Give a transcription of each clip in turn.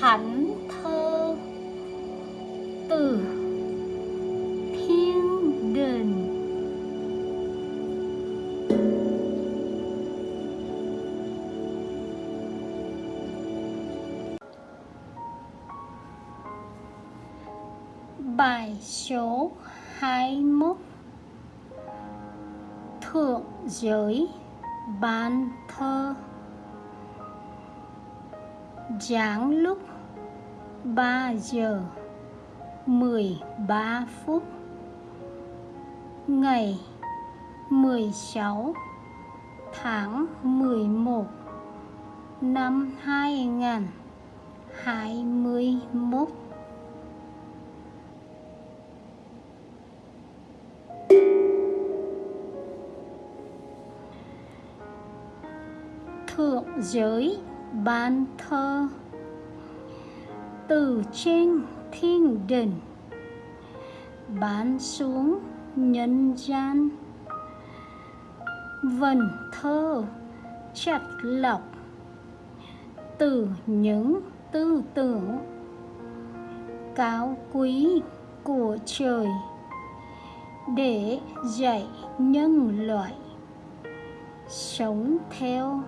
thánh thơ từ thiên đình Bài số 21 Thượng giới ban thơ. Giáng lúc 3 giờ 13 phút. Ngày 16 tháng 11 năm 2021 Thượng giới bàn thơ. Từ trên thiên đình. Bán xuống nhân gian. Vần thơ chặt lọc. Từ những tư tưởng. Cao quý của trời. Để dạy nhân loại. Sống theo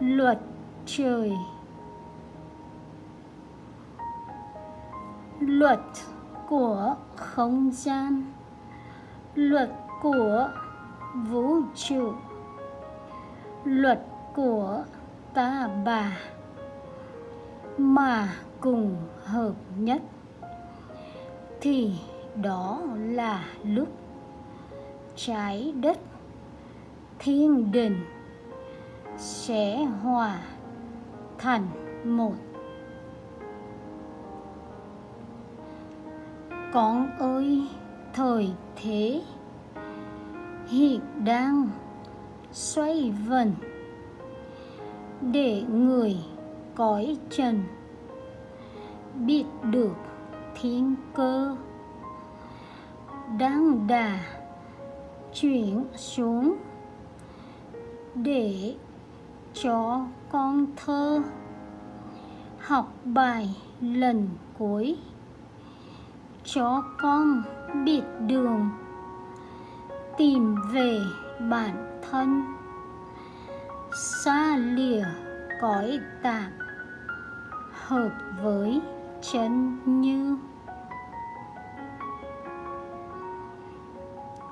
luật trời. Luật của không gian. Luật của vũ trụ. Luật của ta bà. Mà cùng hợp nhất. Thì đó là lúc trái đất, thiên đình sẽ hòa thành một. Con ơi, thời thế, hiện đang xoay vần để người cõi trần biết được thiên cơ đang đà chuyển xuống để cho con thơ. Học bài lần cuối. Cho con biết đường. Tìm về bản thân. Xa lìa cõi tạm hợp với chân như.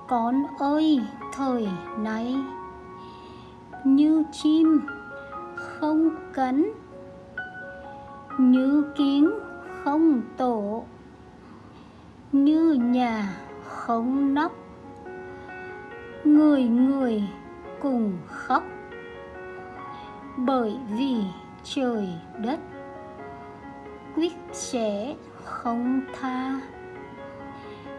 Con ơi, thời nay như chim không cấn, như kiến không tổ như nhà không nóc. Người người cùng khóc bởi vì trời đất quyết sẽ không tha.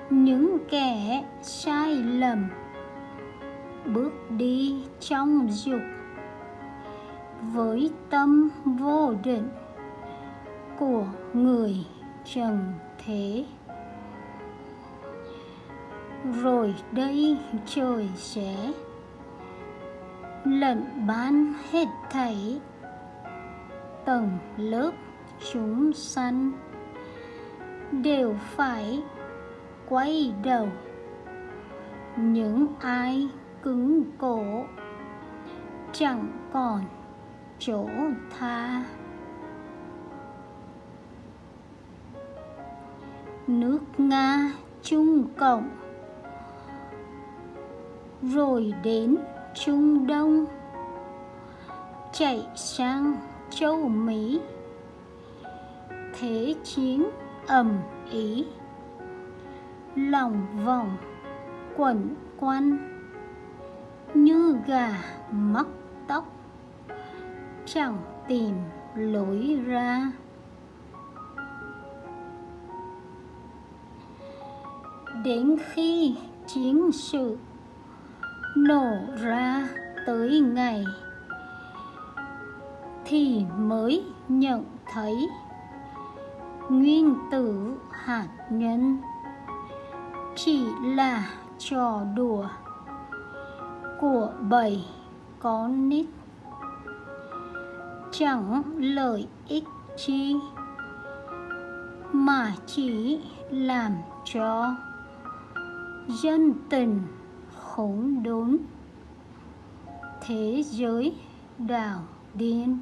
Những kẻ sai lầm bước đi trong dục. Với tâm vô định của người trần thế. Rồi đây trời sẽ lận bán hết thảy tầng lớp chúng sanh đều phải quay đầu. Những ai cứng cổ. Chẳng còn chỗ tha. Nước nga trung cộng. Rồi đến trung đông. Chạy sang châu mỹ. Thế chiến ầm ý lòng vòng quẩn quanh như gà mắc tóc, chẳng tìm lối ra. Đến khi chiến sự nổ ra tới ngày thì mới nhận thấy nguyên tử hạt nhân chỉ là trò đùa của bảy con nít. Chẳng lợi ích chi, mà chỉ làm cho dân tình khốn đốn. Thế giới đảo điên.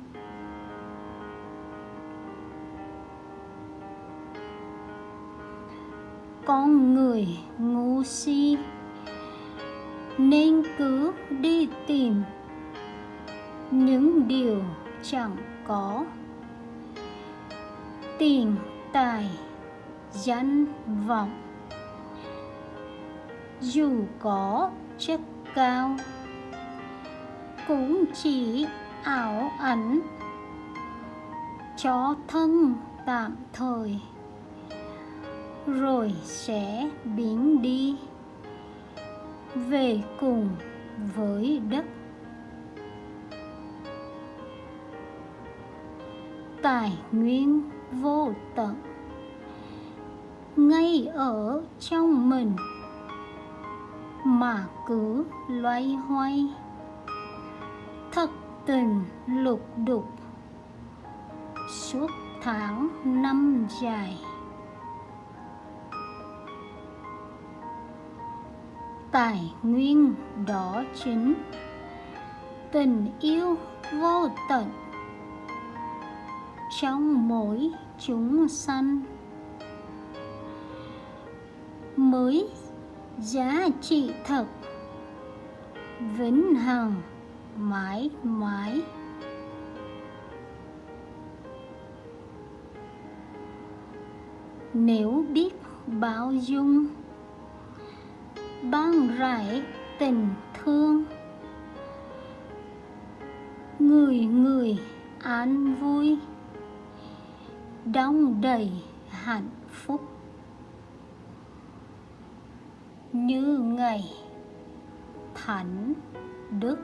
Con người ngu si nên cứ đi tìm những điều chẳng có. Tiền, tài, danh, vọng. Dù có chất cao, cũng chỉ ảo ảnh cho thân tạm thời, rồi sẽ biến đi về cùng với đất tài nguyên vô tận. Ngay ở trong mình mà cứ loay hoay. Thật tình lục đục suốt tháng năm dài. Tài nguyên đó chính. Tình yêu vô tận. Trong mỗi chúng sanh mới giá trị thật. Vĩnh hằng mãi mãi. Nếu biết bao dung ban rải tình thương. Người người an vui, đong đầy hạnh phúc. Như ngày thánh đức